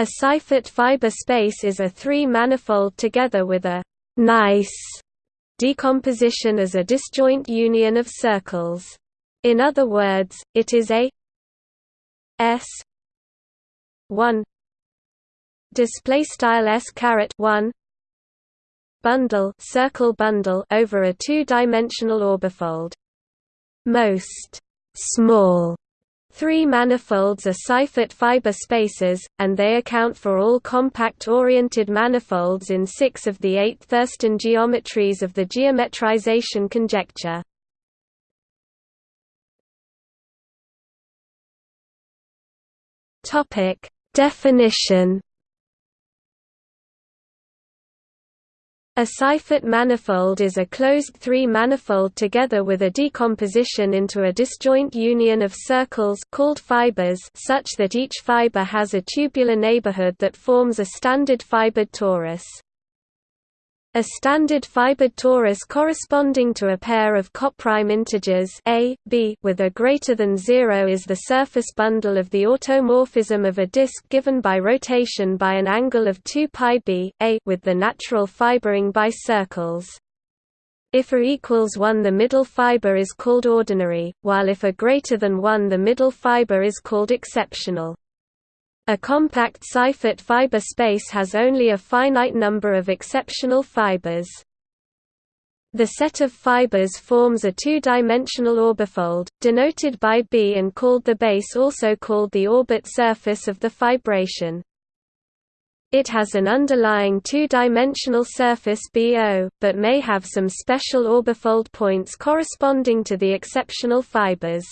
A Seifert fiber space is a three-manifold together with a nice decomposition as a disjoint union of circles. In other words, it is a S 1 display style S caret 1 bundle circle bundle over a two-dimensional orbifold. Most small Three manifolds are Seifert fiber spaces, and they account for all compact-oriented manifolds in six of the eight Thurston geometries of the geometrization conjecture. Definition A Seifert manifold is a closed three-manifold together with a decomposition into a disjoint union of circles called fibers such that each fiber has a tubular neighborhood that forms a standard fibered torus. A standard fibered torus corresponding to a pair of coprime integers a, b with a greater than 0 is the surface bundle of the automorphism of a disk given by rotation by an angle of 2 pi b a with the natural fibering by circles. If a equals 1 the middle fiber is called ordinary, while if a greater than 1 the middle fiber is called exceptional. A compact Seifert fiber space has only a finite number of exceptional fibers. The set of fibers forms a two-dimensional orbifold, denoted by B and called the base also called the orbit surface of the fibration. It has an underlying two-dimensional surface BO, but may have some special orbifold points corresponding to the exceptional fibers.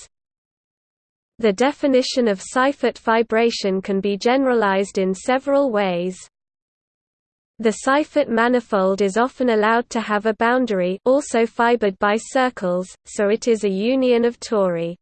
The definition of Seifert fibration can be generalized in several ways. The Seifert manifold is often allowed to have a boundary also fibered by circles, so it is a union of tori.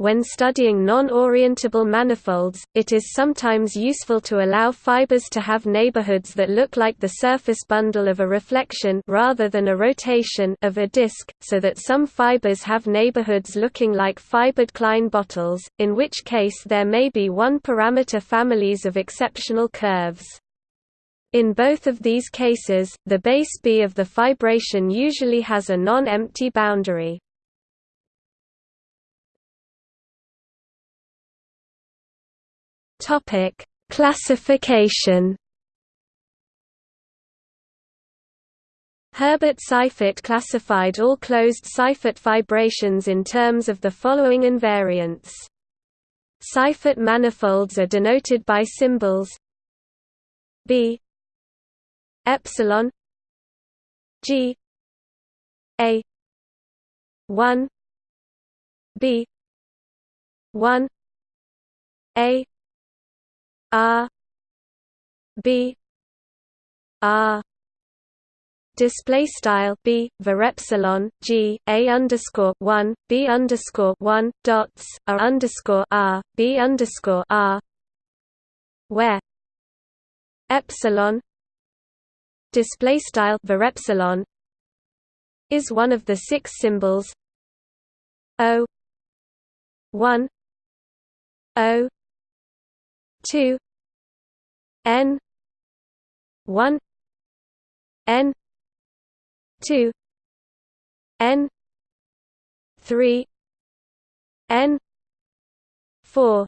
When studying non-orientable manifolds, it is sometimes useful to allow fibers to have neighborhoods that look like the surface bundle of a reflection rather than a rotation of a disk, so that some fibers have neighborhoods looking like fibered Klein bottles, in which case there may be one-parameter families of exceptional curves. In both of these cases, the base B of the fibration usually has a non-empty boundary. Topic: Classification. Herbert Seifert classified all closed Seifert fibrations in terms of the following invariants. Seifert manifolds are denoted by symbols B epsilon G A 1 B 1 A R B R display style b var epsilon g a underscore one b underscore one dots a underscore r b underscore r. Where? Epsilon. Display style var epsilon is one of the six symbols. O one. O 2 n 1 n 2 n 3 n 4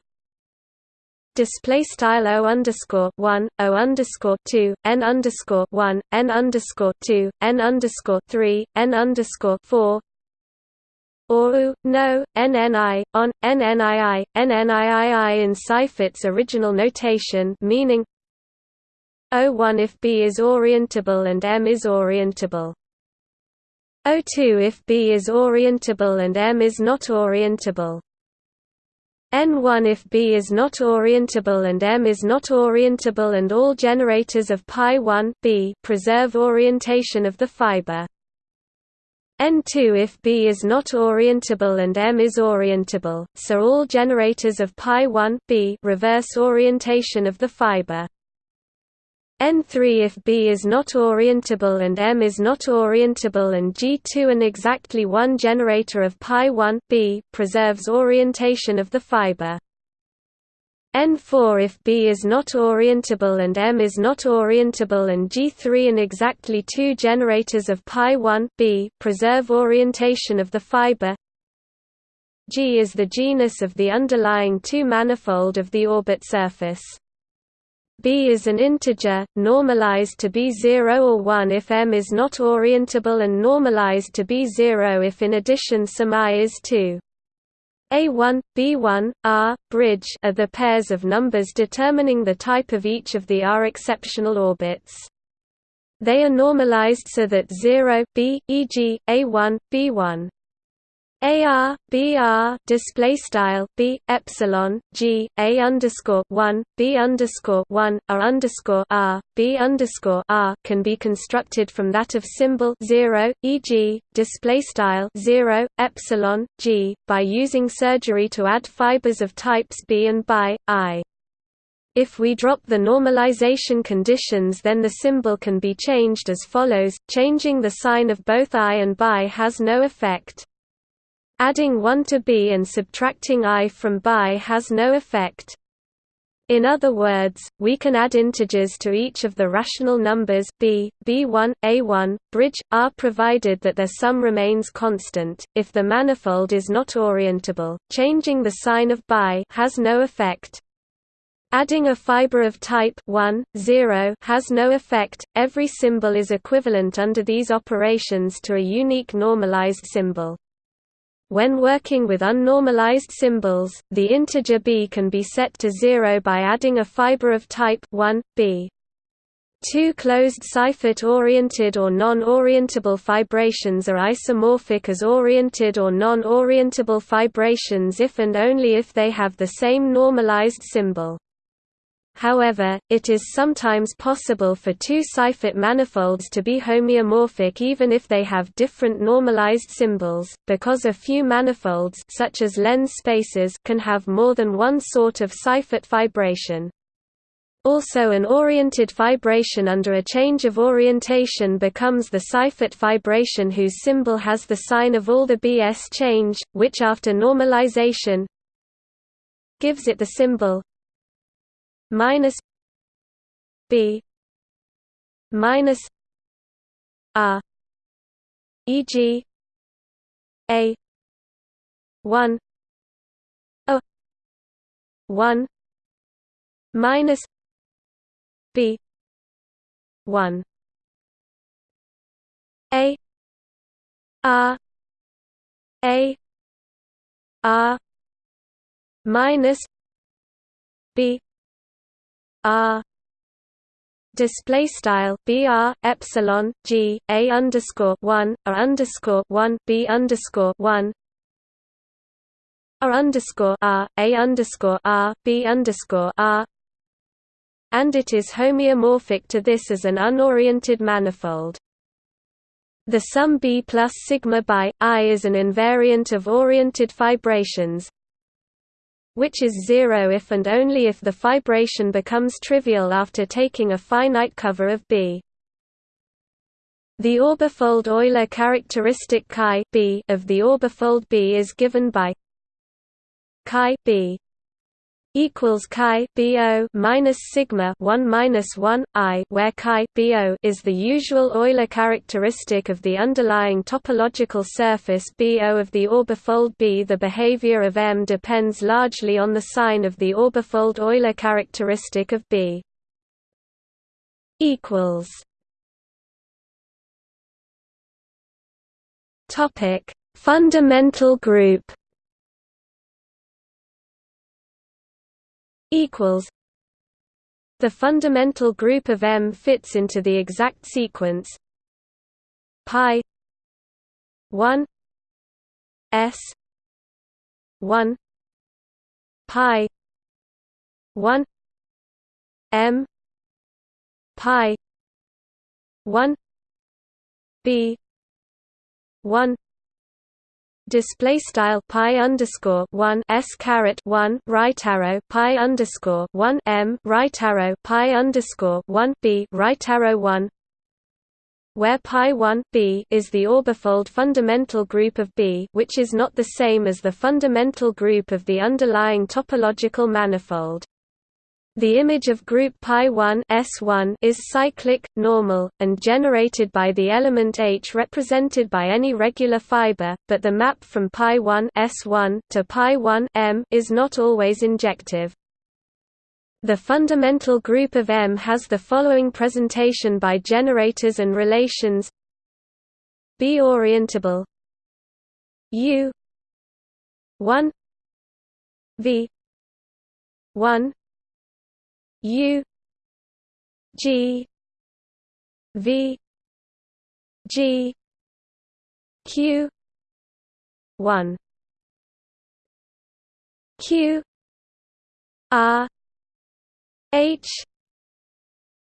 display style o underscore one o underscore two n underscore one n underscore two n underscore three n underscore four or u, no, nni, on, nnii, nnii in Seifert's original notation meaning O1 if B is orientable and M is orientable. O2 if B is orientable and M is not orientable. N1 if B is not orientable and M is not orientable and all generators of pi 1 B preserve orientation of the fiber. N2 if B is not orientable and M is orientable, so all generators of pi 1 B reverse orientation of the fiber. N3 if B is not orientable and M is not orientable and G2 an exactly one generator of pi 1 B preserves orientation of the fiber. N4 if B is not orientable and M is not orientable and G3 and exactly two generators of pi 1 B preserve orientation of the fiber G is the genus of the underlying two-manifold of the orbit surface. B is an integer, normalized to be 0 or 1 if M is not orientable and normalized to be 0 if in addition some I is 2. A1, B1, R, bridge are the pairs of numbers determining the type of each of the R exceptional orbits. They are normalized so that 0 b, e.g., A1, B1 AR BR display style B epsilon G A underscore one B underscore one R underscore R B underscore R can be constructed from that of symbol zero, e.g., display style zero epsilon G by using surgery to add fibers of types B and bi I. If we drop the normalization conditions then the symbol can be changed as follows, changing the sign of both I and bi has no effect. Adding 1 to b and subtracting i from bi has no effect. In other words, we can add integers to each of the rational numbers b, b1, a1, bridge, r provided that their sum remains constant. If the manifold is not orientable, changing the sign of bi has no effect. Adding a fiber of type 1, 0 has no effect. Every symbol is equivalent under these operations to a unique normalized symbol. When working with unnormalized symbols, the integer b can be set to 0 by adding a fiber of type 1, b. Two closed Seifert-oriented or non-orientable fibrations are isomorphic as oriented or non-orientable fibrations if and only if they have the same normalized symbol. However, it is sometimes possible for two Seifert manifolds to be homeomorphic even if they have different normalized symbols, because a few manifolds such as lens spaces can have more than one sort of Seifert fibration. Also an oriented fibration under a change of orientation becomes the Seifert fibration whose symbol has the sign of all the BS change, which after normalization gives it the symbol minus b minus r e.g. a 1 a 1 minus b 1 a r a r minus b R display style br epsilon g a underscore one r underscore one b underscore one. R underscore r a underscore r b underscore r. And it is homeomorphic to this as an unoriented manifold. The sum B plus sigma by I is an invariant of oriented fibrations, which is zero if and only if the fibration becomes trivial after taking a finite cover of B. The orbifold Euler characteristic chi B of the orbifold B is given by chi B equals chi bo minus sigma 1 minus 1 i where chi bo is the usual Euler characteristic of the underlying topological surface bo of the orbifold B. The behavior of M depends largely on the sign of the orbifold Euler characteristic of B. Equals. Topic: Fundamental group. Equals the fundamental group of M fits into the exact sequence pi 1 s 1 pi 1 m pi 1 b 1 display style pi underscore one s caret one right arrow pi underscore one m right arrow pi underscore one b right arrow one where pi 1 b is the orbifold fundamental group of B which is not the same as the fundamental group of the underlying topological manifold. The image of group pi1 S1 is cyclic, normal, and generated by the element H represented by any regular fiber, but the map from pi1 S1 to pi1 M is not always injective. The fundamental group of M has the following presentation by generators and relations B orientable U 1 V 1 U G V G Q one. Q R H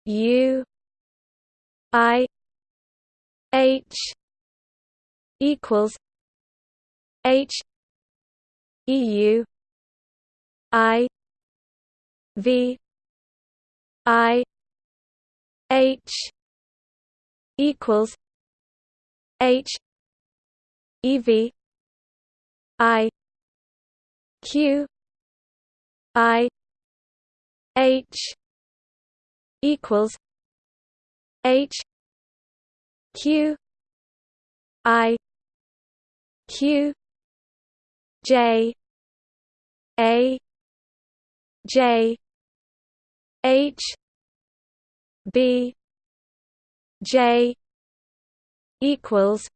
U I H equals H EU I V I H equals H EV I Q I H equals H Q I Q J A J H B J equals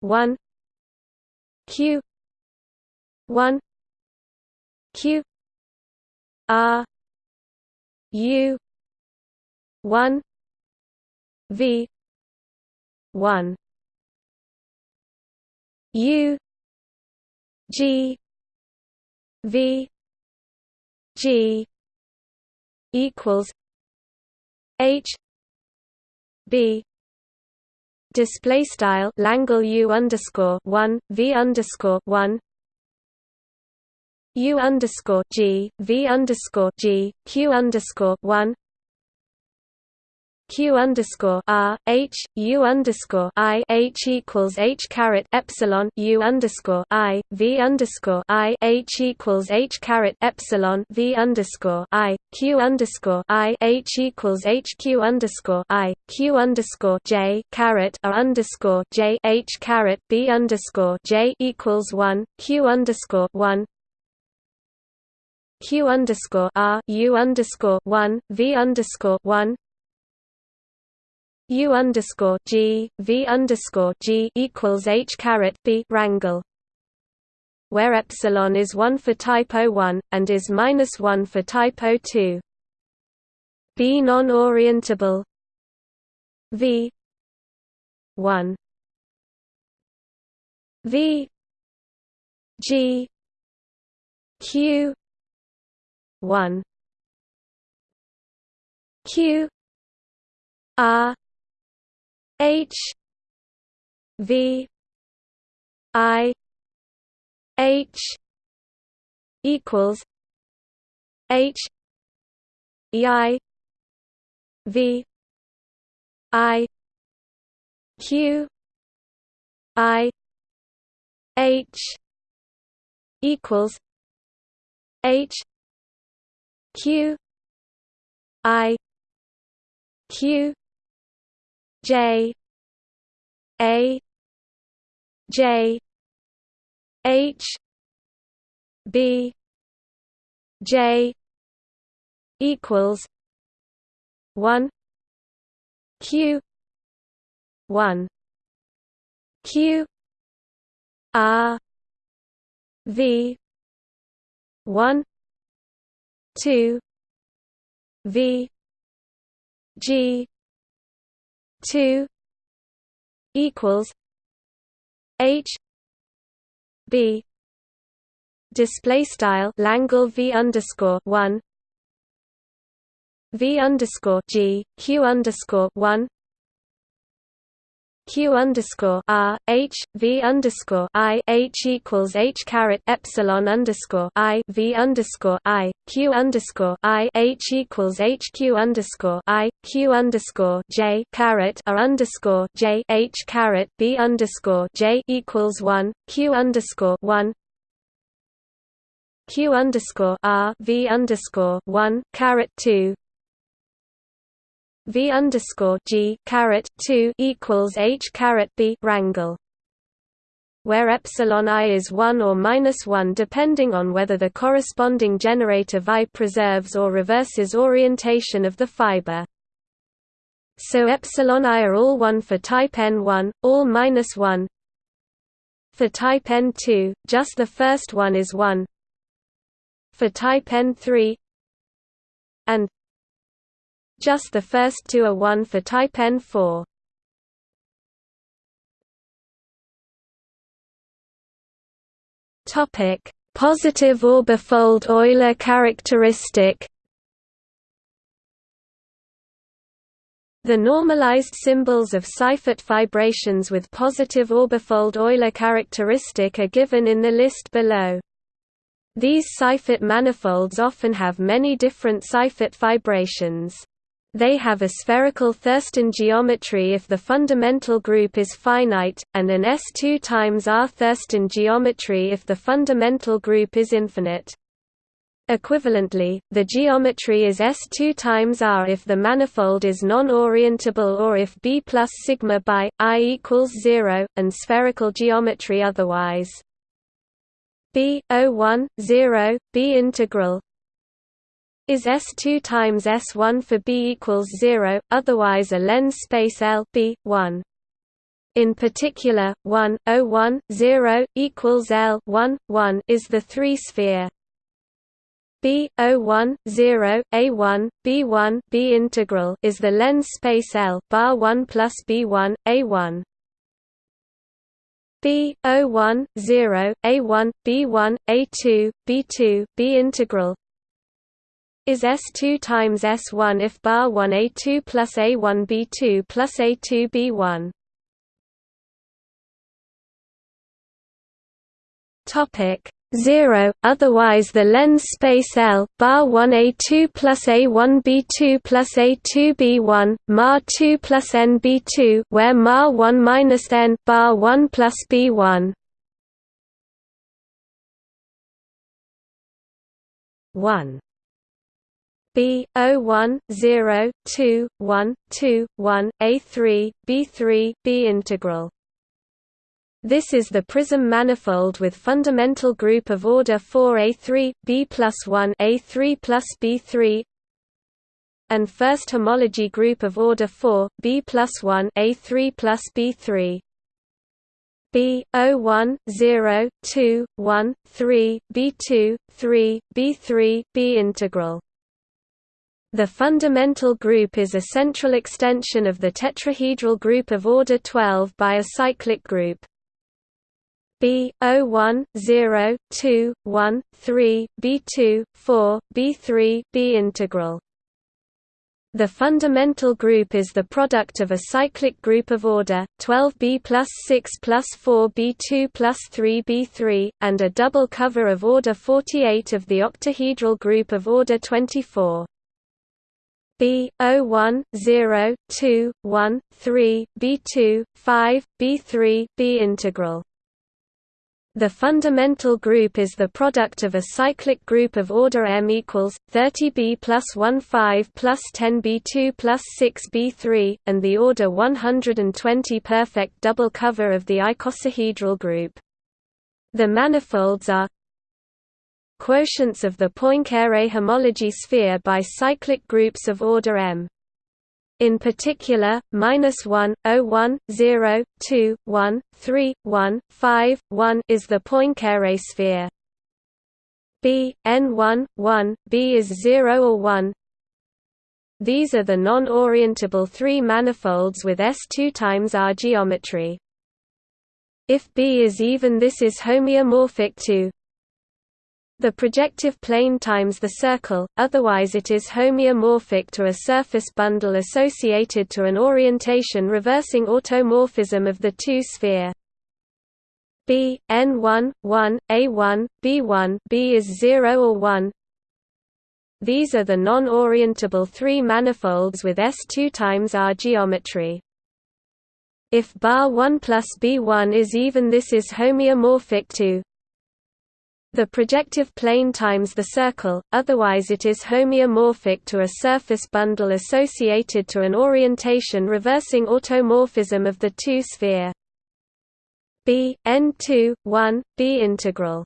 one Q one Q R U one V one U G V G equals H B display style Langle U underscore one V underscore one U underscore G V underscore G Q underscore one q underscore r h u underscore i h equals h caret epsilon u underscore i v underscore i h equals h caret epsilon v underscore i q underscore i h equals h q underscore i q underscore j caret r underscore j h caret b underscore j equals one q underscore one. Q underscore r u underscore one v underscore one U underscore G V underscore G equals H caret B wrangle where epsilon is 1 for type 01 and is minus 1 for type 02 B non-orientable V 1 V G Q 1 Q R H V I H equals H I V I Q I H equals H Q I Q J A J H B J equals one Q one Q R V one two V G two equals H B display style Langle V underscore one V underscore G Q underscore one q underscore r h v underscore i h equals h caret epsilon underscore i v underscore i q underscore i h equals h q underscore i q underscore j caret r underscore j h caret b underscore j equals one q underscore one. Q underscore r v underscore one caret two v underscore g caret two equals h caret b wrangle where epsilon i is 1 or minus 1 depending on whether the corresponding generator vi preserves or reverses orientation of the fiber. So epsilon i are all 1 for type n1, all minus 1. For type n2, just the first one is 1. For type n3 and just the first two are 1 for type n4. Topic: Positive orbifold Euler characteristic. The normalized symbols of Seifert fibrations with positive orbifold Euler characteristic are given in the list below. These Seifert manifolds often have many different Seifert fibrations. They have a spherical Thurston geometry if the fundamental group is finite, and an S2 times R Thurston geometry if the fundamental group is infinite. Equivalently, the geometry is S2 times R if the manifold is non-orientable or if B plus sigma by I equals 0, and spherical geometry otherwise. B, O1, 0, B integral is S2 times S1 for B equals 0, otherwise a lens space L B, 1. In particular, 1, 01, 0, equals L 1, 1 is the three-sphere B, O1, 0, A1, B1 B integral is the lens space L bar 1 plus B1, A1. B, O1, 0, A1, B1, A2, B2 B integral is S2 times S1 if bar 1 A2 plus A1 B2 plus A2 B1. Topic 0 otherwise the lens space L bar 1 A2 plus A1 B2 plus A2 B1 mar 2 plus N B2 where mar 1 minus N bar 1 plus B1 1 B O one zero two one two one A three B three B integral. This is the prism manifold with fundamental group of order 4 A3 B plus 1 A3 plus B3 and first homology group of order 4 B plus 1 A3 plus B3. B O one zero two one three B two three B three B integral the fundamental group is a central extension of the tetrahedral group of order 12 by a cyclic group. B O1 0 2 1 3 B2 4 B3 B integral. The fundamental group is the product of a cyclic group of order 12b plus 6 plus 4 b2 plus 3 b3, and a double cover of order 48 of the octahedral group of order 24. B O one zero two one three B two five B three B integral. The fundamental group is the product of a cyclic group of order m equals 30b plus 1 5 plus 10b2 plus 6b3, and the order 120 perfect double cover of the icosahedral group. The manifolds are quotients of the Poincare homology sphere by cyclic groups of order m. In particular, minus 1, 0, 1, 0, 2, 1, 3, 1, 5, 1 is the Poincare sphere. B, n1, 1, B is 0 or 1. These are the non-orientable three manifolds with S2 times R geometry. If B is even this is homeomorphic to the projective plane times the circle, otherwise it is homeomorphic to a surface bundle associated to an orientation reversing automorphism of the two-sphere. B, n1, 1, a1, b1 B is 0 or 1 These are the non-orientable three manifolds with S2 times R geometry. If bar 1 plus b1 is even this is homeomorphic to the projective plane times the circle, otherwise it is homeomorphic to a surface bundle associated to an orientation reversing automorphism of the two-sphere B n2 1 B integral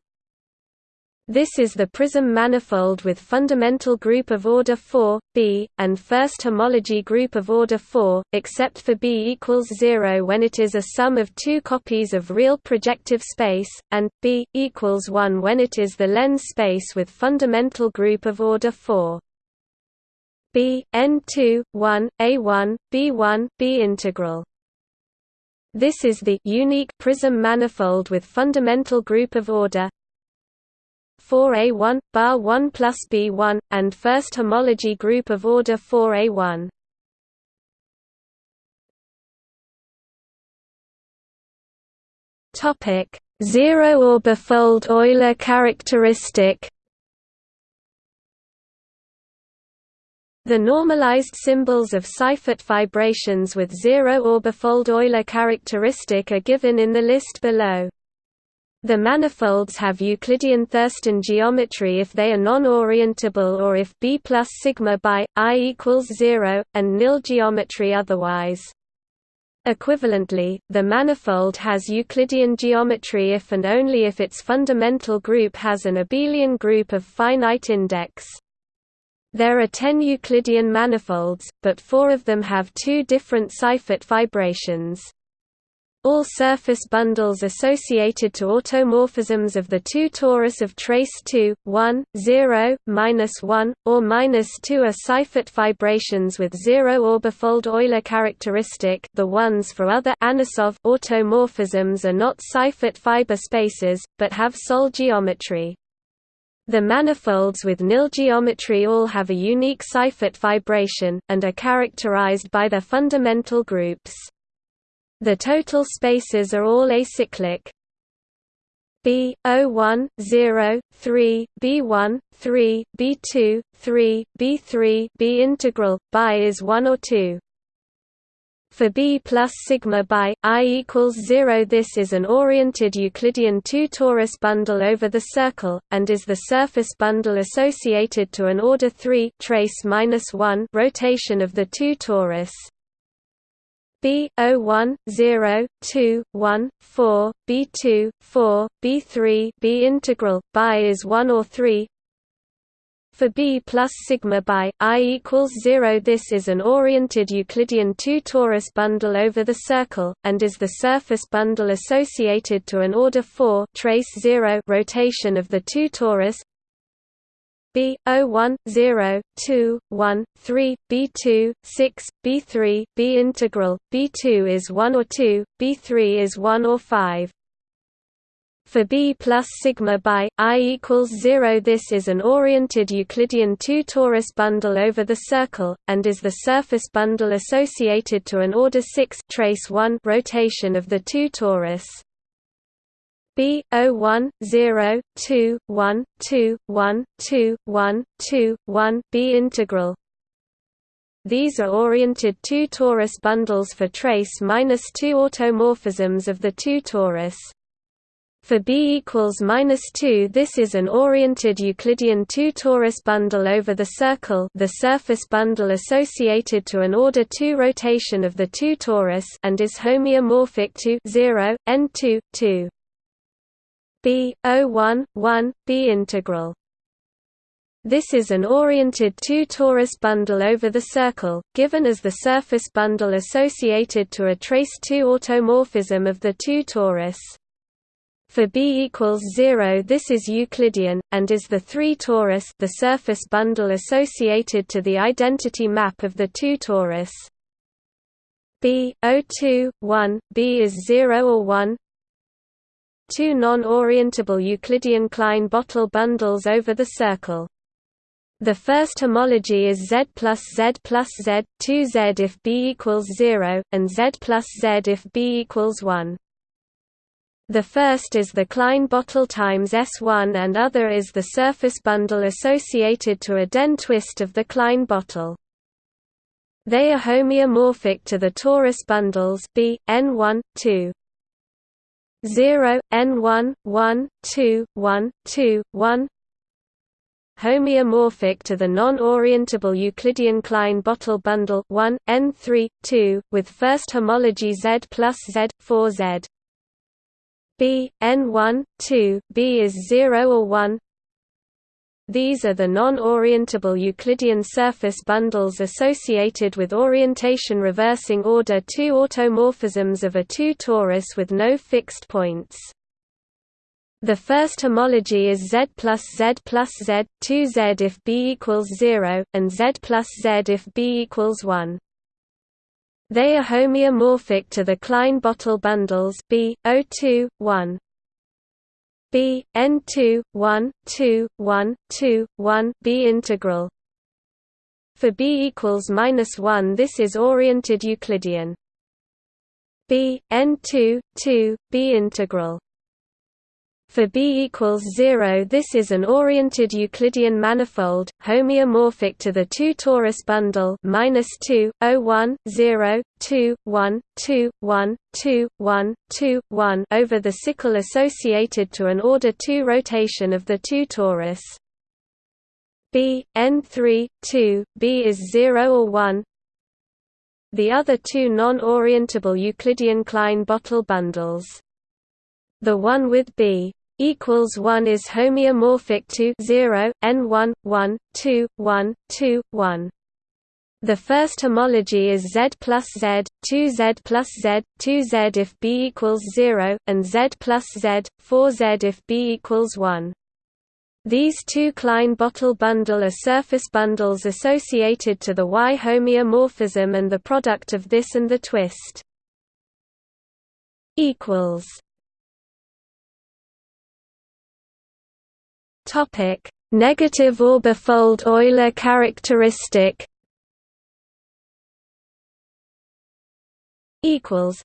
this is the prism manifold with fundamental group of order 4, B, and first homology group of order 4, except for B equals 0 when it is a sum of two copies of real projective space, and B equals 1 when it is the lens space with fundamental group of order 4. B n2 1 a1 b1 b integral this is the unique prism manifold with fundamental group of order 4A1, bar 1 plus B1, and first homology group of order 4A1. Topic: Zero-orbifold Euler characteristic. The normalized symbols of Seifert fibrations with zero-orbifold Euler characteristic are given in the list below. The manifolds have Euclidean Thurston geometry if they are non-orientable or if B plus sigma by i equals 0, and nil geometry otherwise. Equivalently, the manifold has Euclidean geometry if and only if its fundamental group has an abelian group of finite index. There are ten Euclidean manifolds, but four of them have two different Seifert fibrations. All surface bundles associated to automorphisms of the two torus of trace 2, 1, 0, minus 1, or minus 2 are Seifert fibrations with zero orbifold Euler characteristic the ones for other Anosov automorphisms are not Seifert fiber spaces, but have Sol geometry. The manifolds with nil geometry all have a unique Seifert fibration, and are characterized by their fundamental groups. The total spaces are all acyclic. B O1 0 3 B1 3 B2 3 B3 B integral by is 1 or 2 for B plus sigma by i equals 0 this is an oriented Euclidean 2 torus bundle over the circle, and is the surface bundle associated to an order 3 trace minus 1 rotation of the 2 torus. B O one zero two one four B two four B three B integral by is one or three. For B plus sigma by i equals zero this is an oriented Euclidean 2 torus bundle over the circle, and is the surface bundle associated to an order 4 trace 0 rotation of the 2 torus B O one zero two one three B integral B two is one or two, B three is one or five. For B plus sigma by i equals zero this is an oriented Euclidean 2 torus bundle over the circle, and is the surface bundle associated to an order 6 trace 1 rotation of the 2 torus. B O one zero two one two one two one two one B integral. These are oriented two torus bundles for trace minus two automorphisms of the two torus. For B equals minus two, this is an oriented Euclidean two torus bundle over the circle, the surface bundle associated to an order two rotation of the two torus, and is homeomorphic to zero n two two. B O1 1 B integral. This is an oriented two torus bundle over the circle, given as the surface bundle associated to a trace 2 automorphism of the two torus. For B equals 0 this is Euclidean, and is the 3 torus the surface bundle associated to the identity map of the two torus. B O2 1 B is 0 or 1 two non-orientable Euclidean Klein-Bottle bundles over the circle. The first homology is Z plus Z plus Z, 2Z if B equals 0, and Z plus Z if B equals 1. The first is the Klein-Bottle times S1 and other is the surface bundle associated to a Dehn twist of the Klein-Bottle. They are homeomorphic to the torus bundles B, N1, 2. 0 n1 1 2 1 2 1 homeomorphic to the non-orientable Euclidean Klein-Bottle bundle 1 n3 2 with first homology Z plus Z 4 Z. B n1 2 B is 0 or 1 these are the non-orientable Euclidean surface bundles associated with orientation reversing order 2 automorphisms of a 2 torus with no fixed points. The first homology is Z plus Z plus Z, 2Z if B equals 0, and Z plus Z if B equals 1. They are homeomorphic to the Klein-Bottle bundles B, O2, 1. B N two one two one two one B integral. For B equals minus one, this is oriented Euclidean. B N two two B integral. For B equals 0 this is an oriented Euclidean manifold, homeomorphic to the 2 torus bundle minus 2, 0 1, 0, 2, 1, 2, 1, 2, 1, 2, 1 over the sickle associated to an order 2 rotation of the 2 torus. B, n3, 2, B is 0 or 1, the other two non-orientable Euclidean Klein-Bottle bundles. The one with B equals 1 is homeomorphic to 0 n1 1 2 1 2 1 the first homology is Z plus Z, 2Z plus Z, 2Z if B equals 0, and Z plus Z, 4Z if B equals 1. These two Klein-Bottle bundle are surface bundles associated to the Y homeomorphism and the product of this and the twist. equals Topic: Negative orbifold Euler characteristic. Equals.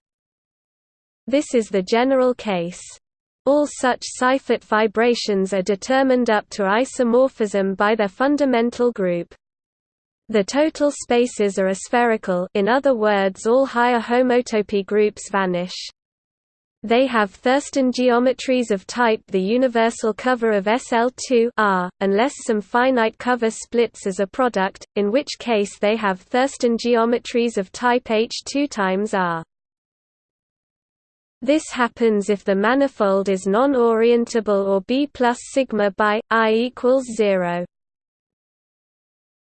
This is the general case. All such Seifert fibrations are determined up to isomorphism by their fundamental group. The total spaces are aspherical in other words all higher homotopy groups vanish. They have Thurston geometries of type the universal cover of SL2 R, unless some finite cover splits as a product, in which case they have Thurston geometries of type H2 times R. This happens if the manifold is non-orientable or B plus sigma by I equals zero.